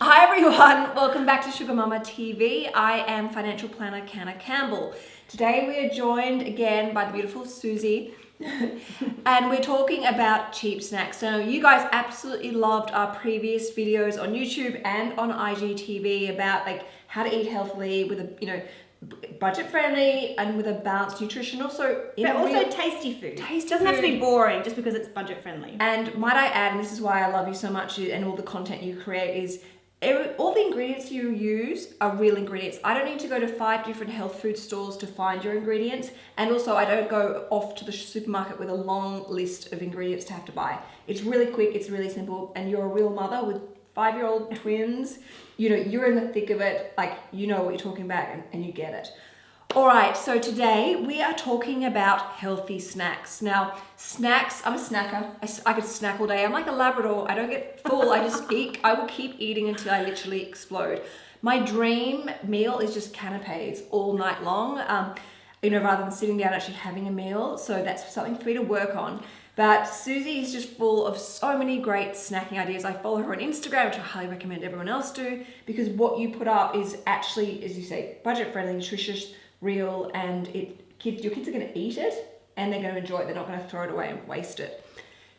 Hi everyone, welcome back to Sugar Mama TV. I am financial planner Canna Campbell. Today we are joined again by the beautiful Susie and we're talking about cheap snacks. So you guys absolutely loved our previous videos on YouTube and on IGTV about like how to eat healthily with a, you know, budget friendly and with a balanced nutrition also but also real, tasty food tasty doesn't food. have to be boring just because it's budget friendly and might i add and this is why i love you so much and all the content you create is every, all the ingredients you use are real ingredients. I don't need to go to five different health food stores to find your ingredients. And also I don't go off to the supermarket with a long list of ingredients to have to buy. It's really quick, it's really simple. And you're a real mother with five-year-old twins. You know, you're in the thick of it. Like, you know what you're talking about and, and you get it. All right, so today we are talking about healthy snacks. Now, snacks, I'm a snacker. I, I could snack all day. I'm like a Labrador. I don't get full. I just eat. I will keep eating until I literally explode. My dream meal is just canapes all night long, um, you know, rather than sitting down actually having a meal. So that's something for me to work on. But Susie is just full of so many great snacking ideas. I follow her on Instagram, which I highly recommend everyone else do, because what you put up is actually, as you say, budget friendly, nutritious, real and it kids your kids are going to eat it and they're going to enjoy it. They're not going to throw it away and waste it.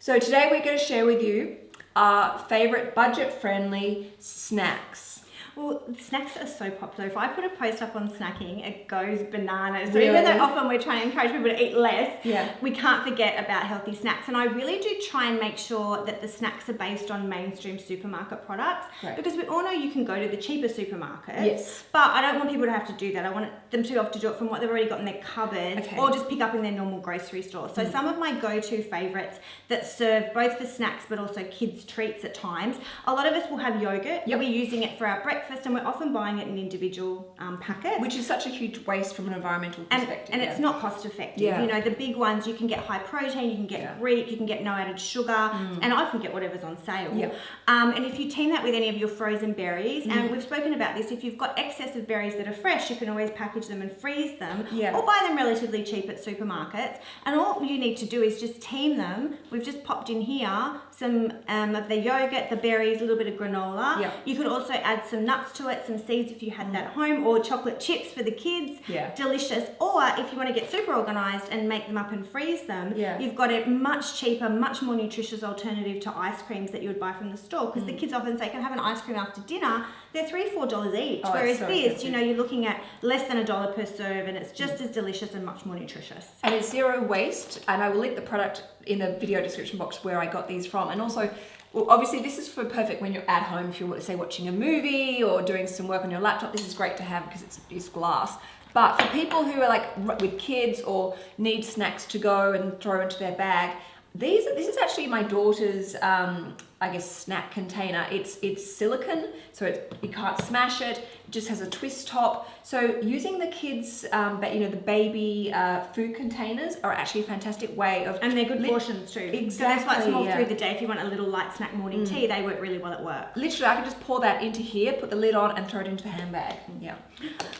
So today we're going to share with you our favorite budget friendly snacks well, snacks are so popular. If I put a post up on snacking, it goes bananas. So even though often we're trying to encourage people to eat less, yeah. we can't forget about healthy snacks. And I really do try and make sure that the snacks are based on mainstream supermarket products. Right. Because we all know you can go to the cheaper supermarkets. Yes. But I don't want people to have to do that. I want them to have to do it from what they've already got in their cupboards okay. or just pick up in their normal grocery store. So mm. some of my go-to favorites that serve both for snacks but also kids treats at times. A lot of us will have yogurt. Yep. We'll be using it for our breakfast breakfast and we're often buying it in individual um, packets. Which is such a huge waste from an environmental perspective. And, and yeah. it's not cost effective. Yeah. You know, the big ones, you can get high protein, you can get yeah. Greek, you can get no added sugar, mm. and I often get whatever's on sale. Yeah. Um, and if you team that with any of your frozen berries, mm. and we've spoken about this, if you've got excess of berries that are fresh, you can always package them and freeze them, yeah. or buy them relatively cheap at supermarkets. And all you need to do is just team them. We've just popped in here some um, of the yogurt, the berries, a little bit of granola. Yeah. You could also add some nuts to it, some seeds seeds if you had that at home or chocolate chips for the kids. Yeah. Delicious. Or if you want to get super organized and make them up and freeze them, yeah. you've got a much cheaper, much more nutritious alternative to ice creams that you would buy from the store. Because mm. the kids often say, can I have an ice cream after dinner? They're three, four dollars each. Oh, Whereas so this, you know, you're looking at less than a dollar per serve and it's just mm. as delicious and much more nutritious. And it's zero waste. And I will link the product in the video description box where I got these from. And also well, obviously this is for perfect when you're at home, if you're say watching a movie or doing some work on your laptop, this is great to have because it's, it's glass. But for people who are like with kids or need snacks to go and throw into their bag, these this is actually my daughter's um, I guess snack container. It's it's silicon, so it, you can't smash it It just has a twist top. So using the kids, um, but you know, the baby uh, food containers are actually a fantastic way of... And they're good portions too. Exactly. So that's quite small yeah. through the day. If you want a little light snack morning mm. tea, they work really well at work. Literally, I can just pour that into here, put the lid on and throw it into the handbag. Yeah.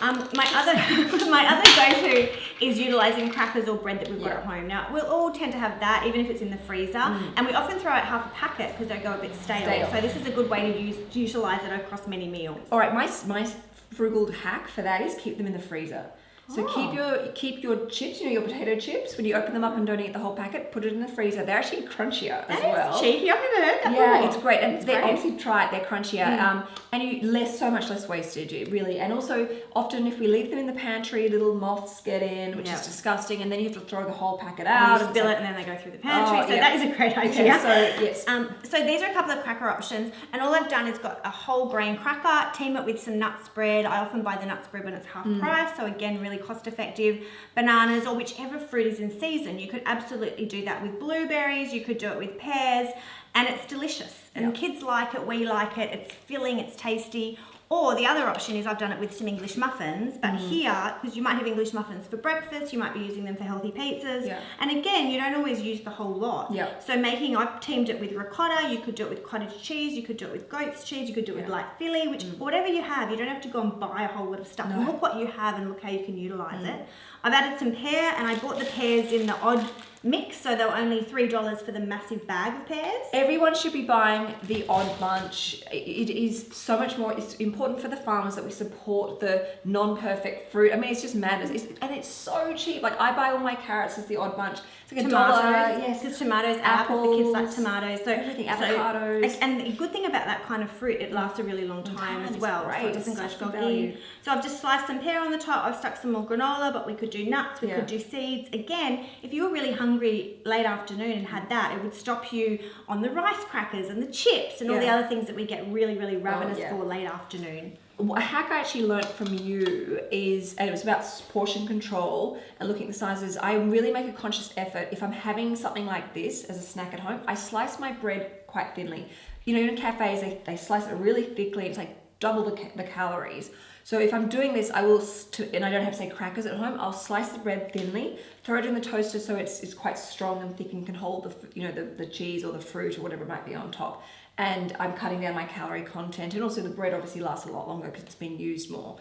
Um, my other my other go-to is utilizing crackers or bread that we've got at home. Now, we'll all tend to have that, even if it's in the freezer. Mm. And we often throw out half a packet because they go a bit stale. stale. So this is a good way to use utilize it across many meals. All right, my, my frugal hack for that is keep them in the freezer. So oh. keep your keep your chips, you know, your potato chips. When you open them up and don't eat the whole packet, put it in the freezer. They're actually crunchier that as well. cheeky. I've never heard that. Yeah, before. it's great, and they obviously try it. They're crunchier, mm. um, and you less so much less wastage, really. And also, often if we leave them in the pantry, little moths get in, which yep. is disgusting, and then you have to throw the whole packet out. And spill it, and then they go through the pantry. Oh, so yeah. that is a great idea. Yeah, so yes. Um, so these are a couple of cracker options, and all I've done is got a whole grain cracker, team it with some nut spread. I often buy the nut spread when it's half mm. price, so again, really cost effective bananas or whichever fruit is in season. You could absolutely do that with blueberries, you could do it with pears, and it's delicious. And yep. kids like it, we like it, it's filling, it's tasty. Or the other option is I've done it with some English muffins, but mm. here, because you might have English muffins for breakfast, you might be using them for healthy pizzas. Yeah. And again, you don't always use the whole lot. Yeah. So making, I've teamed it with ricotta, you could do it with cottage cheese, you could do it with goat's cheese, you could do it yeah. with light Philly, which mm. whatever you have, you don't have to go and buy a whole lot of stuff. No. Look what you have and look how you can utilize mm. it. I've added some pear and I bought the pears in the odd mix, so they're only three dollars for the massive bag of pears. Everyone should be buying the odd bunch. It is so much more. It's important for the farmers that we support the non-perfect fruit. I mean, it's just madness, it's, and it's so cheap. Like I buy all my carrots as the odd bunch. It's like tomatoes, dollar. yes, because tomatoes, apples, the kids like tomatoes, so everything, so- avocados. and the good thing about that kind of fruit, it lasts a really long time time, as well, so it doesn't go soggy. value. So I've just sliced some pear on the top. I've stuck some more granola, but we could do nuts, we Yeah. could do seeds. Again, if you were really hungry late afternoon and had that, it would stop you on the rice crackers and the chips and all the Oh, other things that we get really, really ravenous yeah. for late afternoon. A hack I actually learnt from you is, and it was about portion control and looking at the sizes. I really make a conscious effort if I'm having something like this as a snack at home. I slice my bread quite thinly. You know, in cafes they, they slice it really thickly. It's like double the, the calories. So if I'm doing this, I will, and I don't have say crackers at home. I'll slice the bread thinly, throw it in the toaster so it's it's quite strong and thick and can hold the you know the, the cheese or the fruit or whatever might be on top and I'm cutting down my calorie content. And also, the bread obviously lasts a lot longer because it's been used more.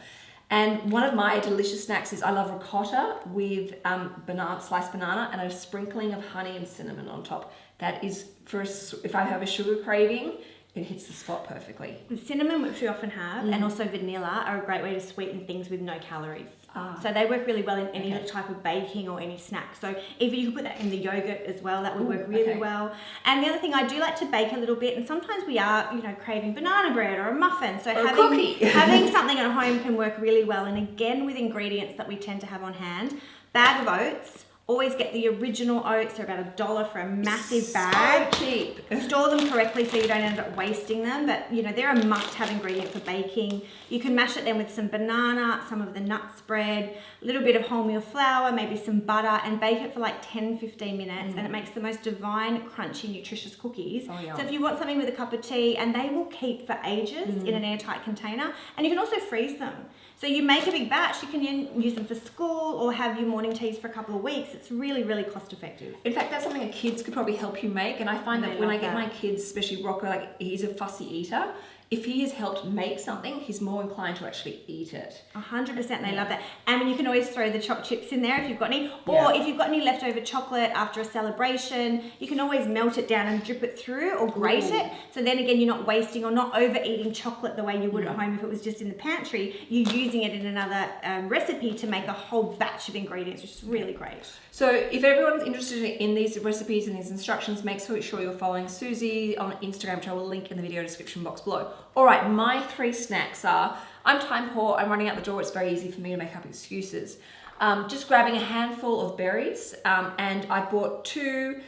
And one of my delicious snacks is I love ricotta with um, banana, sliced banana, and a sprinkling of honey and cinnamon on top. That is for a if I have a sugar craving, it hits the spot perfectly. With cinnamon, which we often have, Mm. and also vanilla are a great way to sweeten things with no calories. Ah. So they work really well in any Okay. type of baking or any snack. So even you could put that in the yogurt as well. That would Ooh, work really okay. well. And the other thing, I do like to bake a little bit, and sometimes we are, you know, craving banana bread or a muffin. So Or a having having something at home can work really well. And again, with ingredients that we tend to have on hand, bag of oats. Always get the original oats. They're about a dollar for a massive bag. So cheap. store them correctly so you don't end up wasting them but you know they're a must-have ingredient for baking. You can mash it then with some banana some of the nut spread a little bit of wholemeal flour maybe some butter and bake it for like 10 15 minutes and it mm. makes the most divine crunchy nutritious cookies. Oh, so if you want something with a cup of tea and they will keep for ages mm. in an airtight container and you can also freeze them so you make a big batch you can use them for school or have your morning teas for a couple of weeks it's really really cost effective In fact, that's something that kids could probably help you make. And I find They that when I get that. my kids, especially Rocco, like he's a fussy eater. If he has helped make something, he's more inclined to actually eat it. A hundred percent, they love that. And you can always throw the chopped chips in there if you've got any, or Yeah. if you've got any leftover chocolate after a celebration, you can always melt it down and drip it through or grate Ooh. it. So then again, you're not wasting or not overeating chocolate the way you would Mm. at home if it was just in the pantry. You're using it in another um, recipe to make a whole batch of ingredients, which is really great. So if everyone's interested in these recipes and these instructions, make sure sure you're following Susie on Instagram, which I will link in the video description box below. All right, my three snacks are, I'm time poor, I'm running out the door, it's very easy for me to make up excuses. Um, just grabbing a handful of berries, um, and I bought two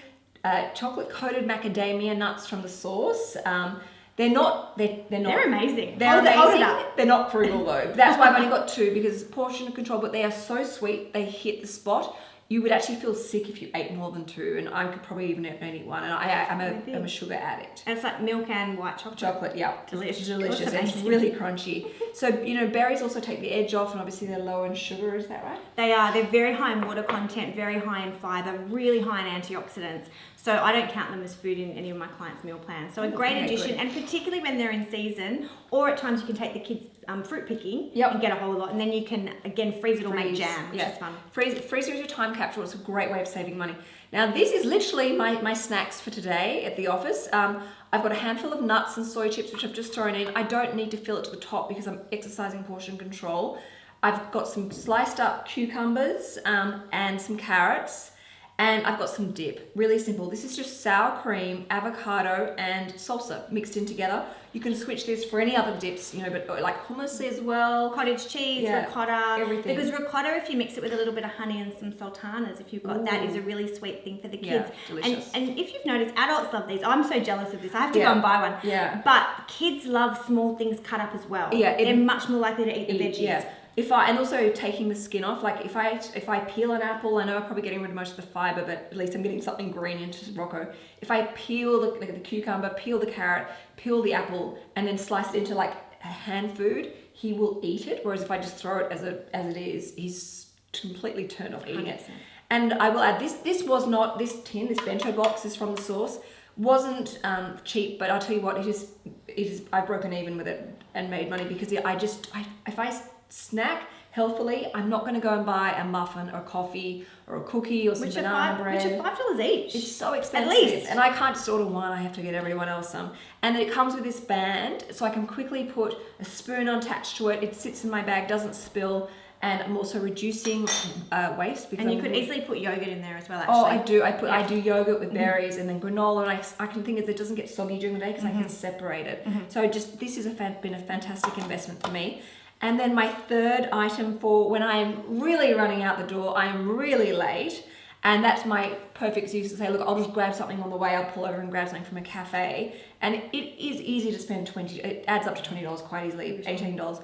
uh, chocolate coated macadamia nuts from the source. Um, they're not, they're, they're not. They're amazing. They're Hold amazing. it. They're not frugal though. That's why I've only got two because portion control, but they are so sweet. They hit the spot. You would actually feel sick if you ate more than two, and I could probably even only eat one. And I, I'm a, I'm a sugar addict. And it's like milk and white chocolate. Chocolate, yeah, delicious. That's and It's really crunchy. So you know, berries also take the edge off, and obviously they're low in sugar. Is that right? They are. They're very high in water content, very high in fiber, really high in antioxidants. So I don't count them as food in any of my clients' meal plans. So a great Okay, addition, good. and particularly when they're in season, or at times you can take the kids um, fruit picking Yep. and get a whole lot, and then you can again freeze it or make jam, which yeah. is fun. Freeze, freezer is your time It's a great way of saving money. Now, this is literally my, my snacks for today at the office. Um, I've got a handful of nuts and soy chips, which I've just thrown in. I don't need to fill it to the top because I'm exercising portion control. I've got some sliced up cucumbers um, and some carrots. And I've got some dip, really simple. This is just sour cream, avocado, and salsa mixed in together. You can switch this for any other dips, you know, but uh, like hummus as well. Cottage cheese, Yeah, ricotta, everything. because ricotta, if you mix it with a little bit of honey and some sultanas, if you've got that, Ooh. is a really sweet thing for the Yeah, kids. delicious. And, and if you've noticed, adults love these. I'm so jealous of this. I have to Yeah. go and buy one. Yeah. But kids love small things cut up as well. Yeah, it- they're much more likely to eat the veggies. Yeah. If I and also taking the skin off, like if I if I peel an apple, I know I'm probably getting rid of most of the fiber, but at least I'm getting something green into Rocco. If I peel the, like the cucumber, peel the carrot, peel the apple, and then slice it into like a hand food, he will eat it. Whereas if I just throw it as a as it is, he's completely turned off eating it. 100%. And I will add this. This was not this tin. This bento box is from the source. Wasn't um, cheap, but I'll tell you what. It is. It is. I've broken even with it and made money because I just. I, if I snack healthily, I'm not going to go and buy a muffin or a coffee or a cookie or some Which banana five, bread. which are five dollars each. It's so expensive. At least. And I can't just order one, I have to get everyone else some. And it comes with this band, so I can quickly put a spoon attached to it. It sits in my bag, doesn't spill, and I'm also reducing uh, waste. Because and you I'm- could easily put yogurt in there as well. Actually. Oh, I do. I put I do yogurt with berries and then granola, and I, I can think is it doesn't get soggy during the day because I Mm-hmm. can separate it. So just this has been a fantastic investment for me. And then my third item for when I'm really running out the door, I am really late, and that's my perfect excuse to say, look, I'll just grab something on the way. I'll pull over and grab something from a cafe, and it, is easy to spend twenty. It adds up to twenty dollars quite easily, eighteen dollars.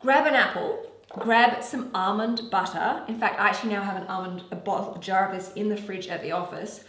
Grab an apple, grab some almond butter. In fact, I actually now have an almond a bottle, a jar of this in the fridge at the office.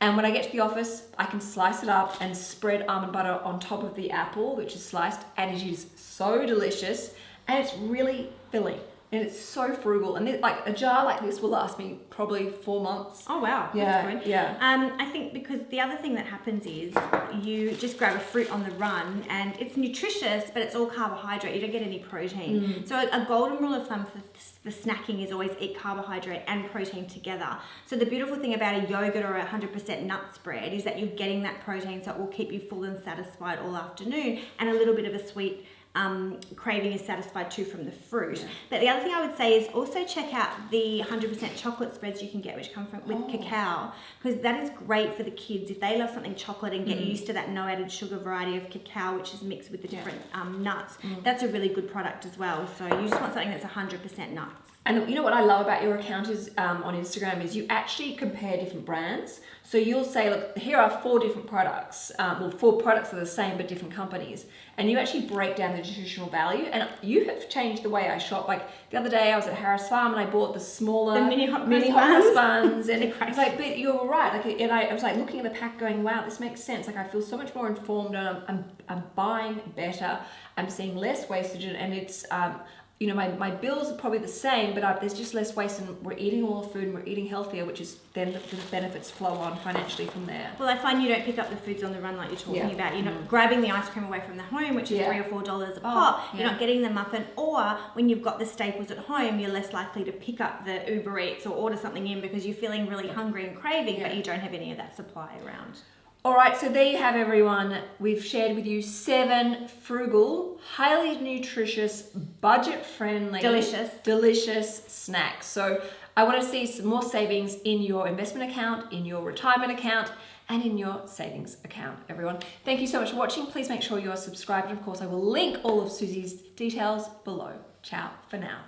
And when I get to the office, I can slice it up and spread almond butter on top of the apple, which is sliced, and it is so delicious and it's really filling and it's so frugal. And it, like a jar like this will last me probably four months. Oh wow, Yeah, yeah. Um, I think because the other thing that happens is you just grab a fruit on the run and it's nutritious, but it's all carbohydrate. You don't get any protein. Mm. So a golden rule of thumb for the snacking is always eat carbohydrate and protein together. So the beautiful thing about a yogurt or a 100% nut spread is that you're getting that protein, so it will keep you full and satisfied all afternoon, and a little bit of a sweet um, craving is satisfied too from the fruit. But the other thing I would say is also check out the 100% chocolate spreads you can get, which come from with Oh. cacao, because that is great for the kids if they love something chocolate and get Mm. used to that no added sugar variety of cacao, which is mixed with the Yeah. Mm. different um, nuts. That's a really good product as well. So you just want something that's 100% nuts. And you know what I love about your account is um, on Instagram is you actually compare different brands. So you'll say, look, here are four different products. Um, well, four products are the same but different companies, and you actually break down the nutritional value. And you have changed the way I shop. Like the other day, I was at Harris Farm and I bought the smaller The mini hot mini buns. buns, and it's like, but you're right. Like, and I, I was like looking at the pack, going, wow, this makes sense. Like I feel so much more informed, and I'm I'm, I'm buying better. I'm seeing less wastage, and and it's um, you know, my, my bills are probably the same, but uh, there's just less waste and we're eating all the food and we're eating healthier, which is then the, the benefits flow on financially from there. Well, I find you don't pick up the foods on the run like you're talking Yeah. About. You're not grabbing the ice cream away from the home, which is Yeah. Oh, three or four dollars a pop. You're not getting the muffin, or when you've got the staples at home, you're less likely to pick up the Uber Eats or order something in because you're feeling really hungry and craving, but you don't have any of that supply around. All right, so there you have everyone. We've shared with you seven frugal, highly nutritious, budget friendly, Delicious. delicious snacks. So I want to see some more savings in your investment account, in your retirement account, and in your savings account, everyone. Thank you so much for watching. Please make sure you are subscribed. And of course, I will link all of Susie's details below. Ciao for now.